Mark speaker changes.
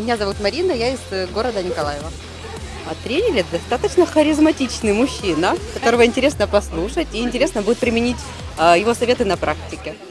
Speaker 1: Меня зовут Марина, я из э, города Николаева.
Speaker 2: А тренер достаточно харизматичный мужчина, которого интересно послушать и интересно будет применить а, его советы на практике.